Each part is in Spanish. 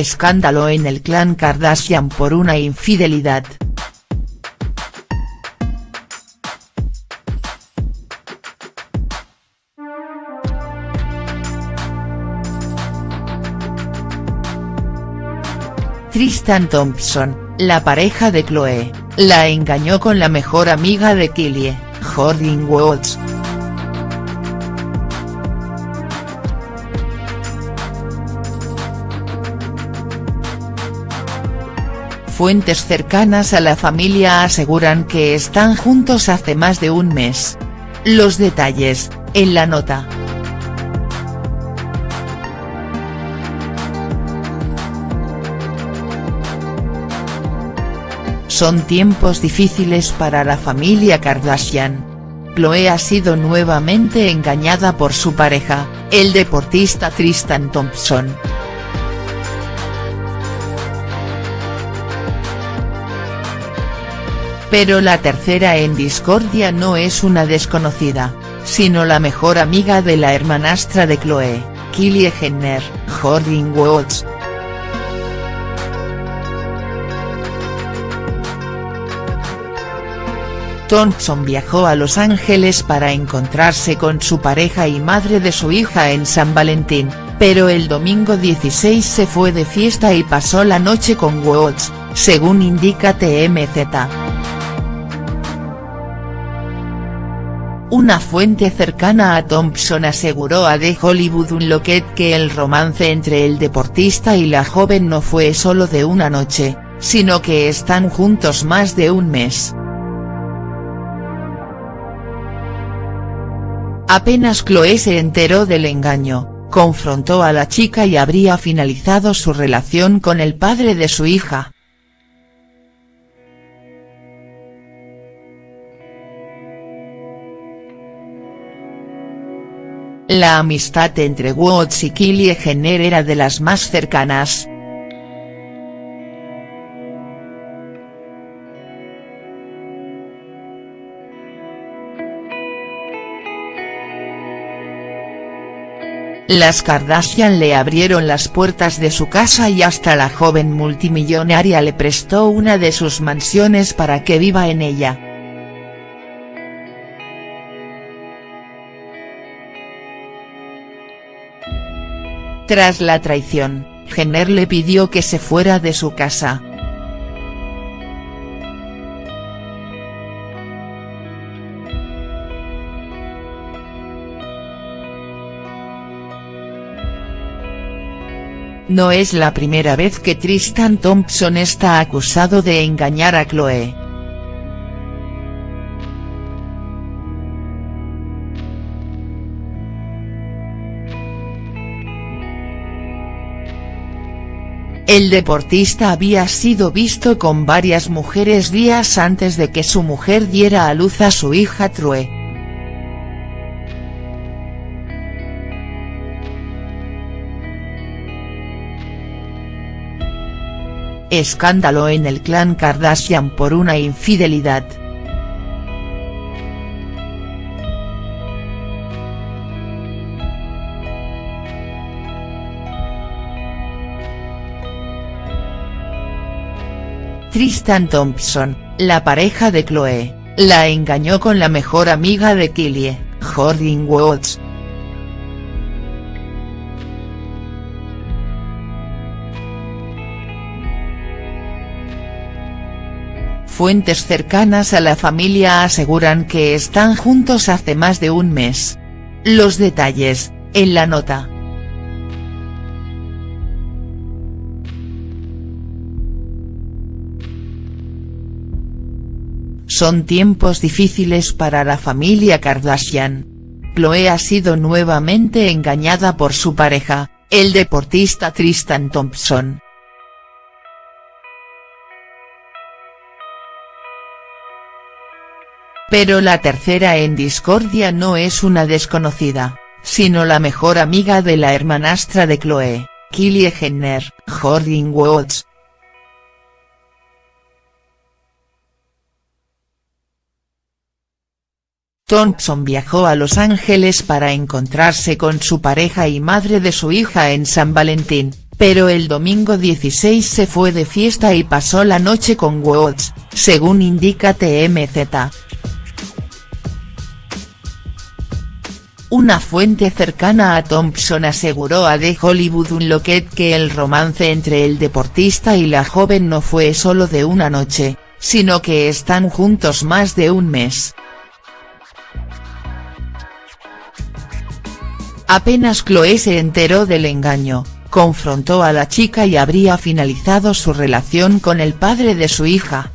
Escándalo en el clan Kardashian por una infidelidad. Tristan Thompson, la pareja de Chloe, la engañó con la mejor amiga de Kylie, Jordyn Woods. Fuentes cercanas a la familia aseguran que están juntos hace más de un mes. Los detalles, en la nota. Son tiempos difíciles para la familia Kardashian. Chloe ha sido nuevamente engañada por su pareja, el deportista Tristan Thompson. Pero la tercera en discordia no es una desconocida, sino la mejor amiga de la hermanastra de Chloe, Kylie Jenner, Jordyn Woods. Thompson viajó a Los Ángeles para encontrarse con su pareja y madre de su hija en San Valentín, pero el domingo 16 se fue de fiesta y pasó la noche con Woods, según indica TMZ. Una fuente cercana a Thompson aseguró a The Hollywood Unlocked que el romance entre el deportista y la joven no fue solo de una noche, sino que están juntos más de un mes. Apenas Chloe se enteró del engaño, confrontó a la chica y habría finalizado su relación con el padre de su hija. La amistad entre Woods y Kylie Jenner era de las más cercanas. Las Kardashian le abrieron las puertas de su casa y hasta la joven multimillonaria le prestó una de sus mansiones para que viva en ella. Tras la traición, Jenner le pidió que se fuera de su casa. No es la primera vez que Tristan Thompson está acusado de engañar a Chloe. El deportista había sido visto con varias mujeres días antes de que su mujer diera a luz a su hija True. Escándalo en el clan Kardashian por una infidelidad. Tristan Thompson, la pareja de Chloe, la engañó con la mejor amiga de Kylie, Jordyn Woods. Fuentes cercanas a la familia aseguran que están juntos hace más de un mes. Los detalles, en la nota. Son tiempos difíciles para la familia Kardashian. Chloe ha sido nuevamente engañada por su pareja, el deportista Tristan Thompson. Pero la tercera en discordia no es una desconocida, sino la mejor amiga de la hermanastra de Chloe, Kylie Jenner, Jordyn Woods. Thompson viajó a Los Ángeles para encontrarse con su pareja y madre de su hija en San Valentín, pero el domingo 16 se fue de fiesta y pasó la noche con Woods, según indica TMZ. Una fuente cercana a Thompson aseguró a The Hollywood Unlocked que el romance entre el deportista y la joven no fue solo de una noche, sino que están juntos más de un mes. Apenas Chloe se enteró del engaño, confrontó a la chica y habría finalizado su relación con el padre de su hija.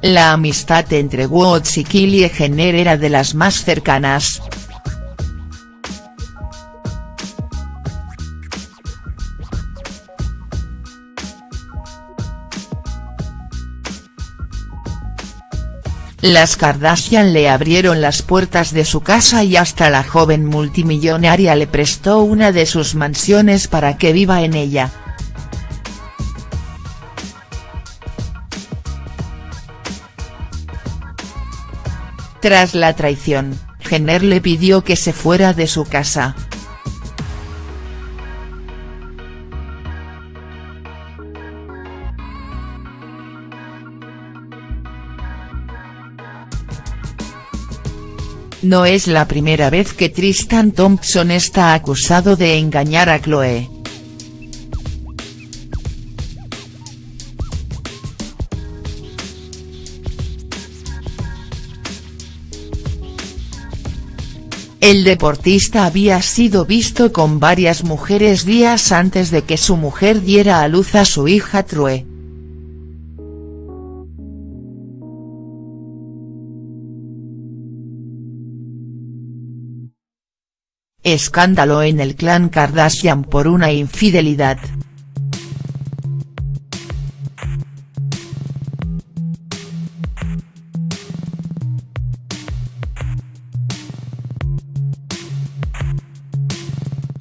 La amistad entre Woods y Kylie Jenner era de las más cercanas. Las Kardashian le abrieron las puertas de su casa y hasta la joven multimillonaria le prestó una de sus mansiones para que viva en ella. Tras la traición, Jenner le pidió que se fuera de su casa. No es la primera vez que Tristan Thompson está acusado de engañar a Chloe. El deportista había sido visto con varias mujeres días antes de que su mujer diera a luz a su hija True. Escándalo en el clan Kardashian por una infidelidad.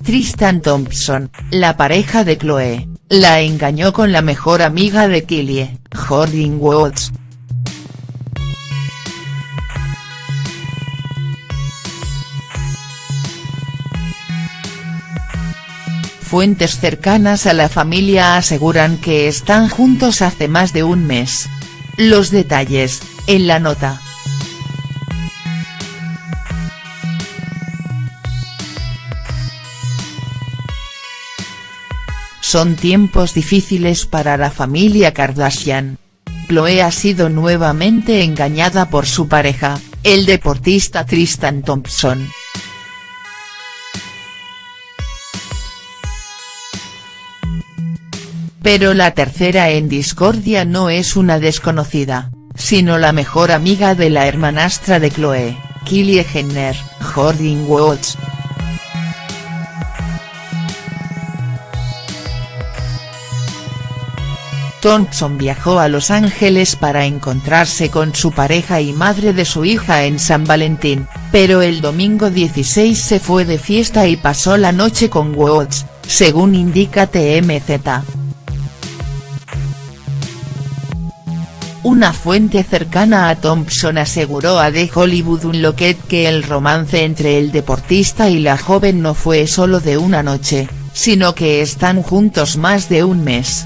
Tristan Thompson, la pareja de Chloe, la engañó con la mejor amiga de Kylie, Jordyn Woods. Fuentes cercanas a la familia aseguran que están juntos hace más de un mes. Los detalles, en la nota. Son tiempos difíciles para la familia Kardashian. Chloe ha sido nuevamente engañada por su pareja, el deportista Tristan Thompson. Pero la tercera en discordia no es una desconocida, sino la mejor amiga de la hermanastra de Chloe, Kylie Jenner, Jordyn Woods. Thompson viajó a Los Ángeles para encontrarse con su pareja y madre de su hija en San Valentín, pero el domingo 16 se fue de fiesta y pasó la noche con Woods, según indica TMZ. Una fuente cercana a Thompson aseguró a The Hollywood Unlocked que el romance entre el deportista y la joven no fue solo de una noche, sino que están juntos más de un mes.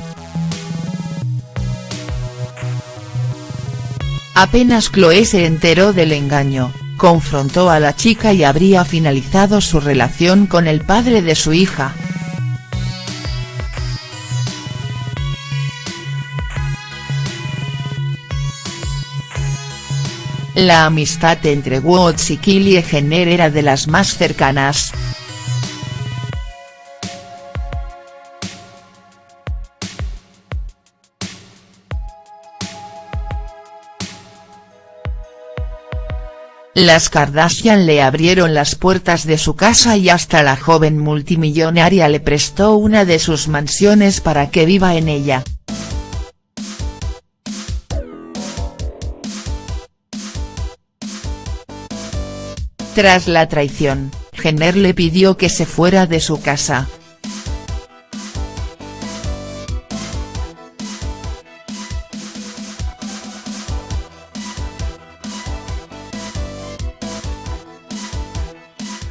Apenas Chloe se enteró del engaño, confrontó a la chica y habría finalizado su relación con el padre de su hija. La amistad entre Woods y Kylie Jenner era de las más cercanas. Las Kardashian le abrieron las puertas de su casa y hasta la joven multimillonaria le prestó una de sus mansiones para que viva en ella. Tras la traición, Jenner le pidió que se fuera de su casa.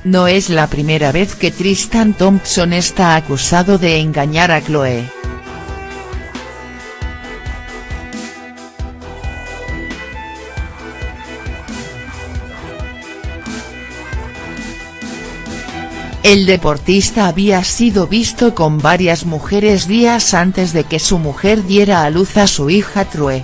No es la primera vez que Tristan Thompson está acusado de engañar a Chloe. El deportista había sido visto con varias mujeres días antes de que su mujer diera a luz a su hija True.